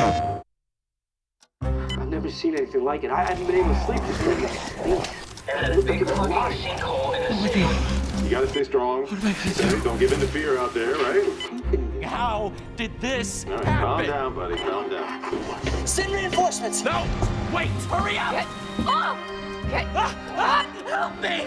I've never seen anything like it. I haven't been able to sleep. This thing is There's a fucking in the. You gotta stay strong. Don't give in to fear out there, right? How did this All right, calm down, buddy. Calm down. Send reinforcements. No! Wait! Hurry up! Ah! Ah! Help me!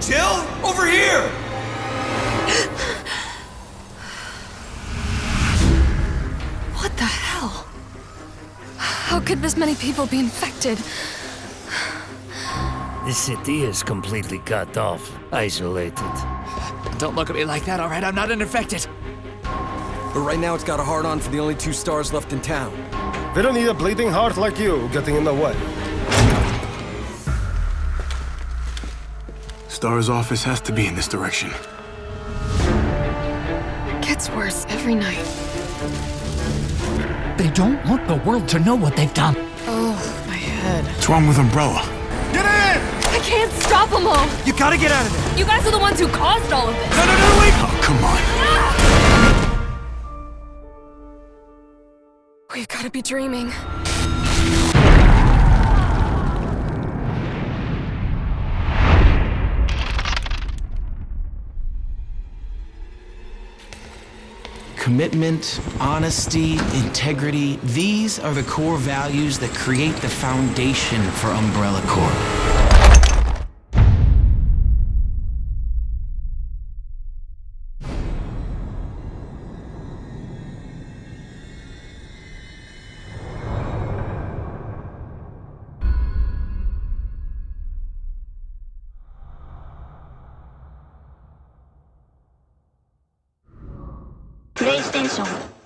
Jill, over here! What the hell? How could this many people be infected? The city is completely cut off, isolated. Don't look at me like that, alright? I'm not infected. But right now it's got a hard on for the only two S.T.A.R.S. left in town. They don't need a bleeding heart like you getting in the way. Star's office has to be in this direction. It gets worse every night. They don't want the world to know what they've done. Oh, my head. What's wrong with Umbrella? Get in! I can't stop them all! You gotta get out of there! You guys are the ones who caused all of this! No, no, no, wait! Oh, come on. We've gotta be dreaming. Commitment, honesty, integrity, these are the core values that create the foundation for Umbrella Corp. レイステーション。